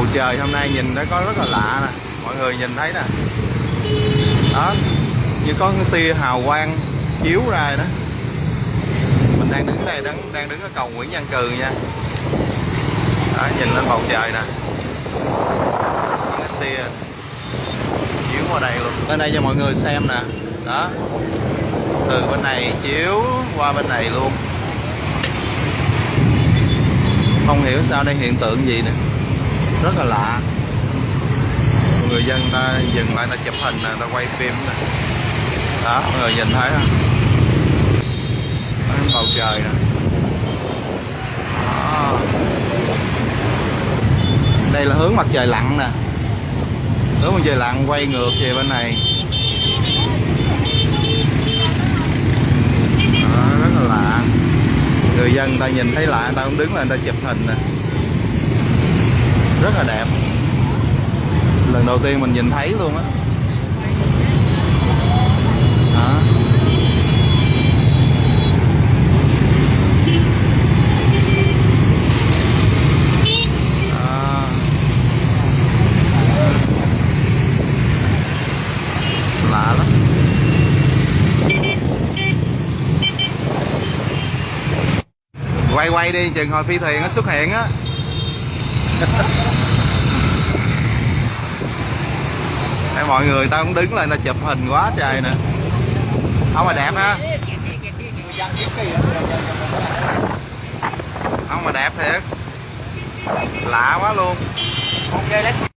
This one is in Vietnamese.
bầu trời hôm nay nhìn nó có rất là lạ nè. Mọi người nhìn thấy nè. Đó. Như có cái tia hào quang chiếu ra đó. Mình đang đứng đây, đang đang đứng ở cầu Nguyễn Văn Cừ nha. Đó, nhìn lên bầu trời nè. Cái tia chiếu qua đây luôn. Bên đây cho mọi người xem nè. Đó. Từ bên này chiếu qua bên này luôn. Không hiểu sao đây hiện tượng gì nè rất là lạ. Người dân ta dừng lại ta chụp hình nè ta quay phim nè. Đó mọi người nhìn thấy không? Đó, bầu trời nè. Đó. đây là hướng mặt trời lặn nè. Hướng mặt trời lặn quay ngược về bên này. Đó, rất là lạ. Người dân ta nhìn thấy lạ người ta cũng đứng lên người ta chụp hình nè rất là đẹp lần đầu tiên mình nhìn thấy luôn á đó. Đó. lạ lắm quay quay đi, chừng hồi phi thuyền nó xuất hiện á Đây, mọi người tao cũng đứng lên tao chụp hình quá trời nè. Không mà đẹp ha. Không mà đẹp thiệt. Lạ quá luôn. Ok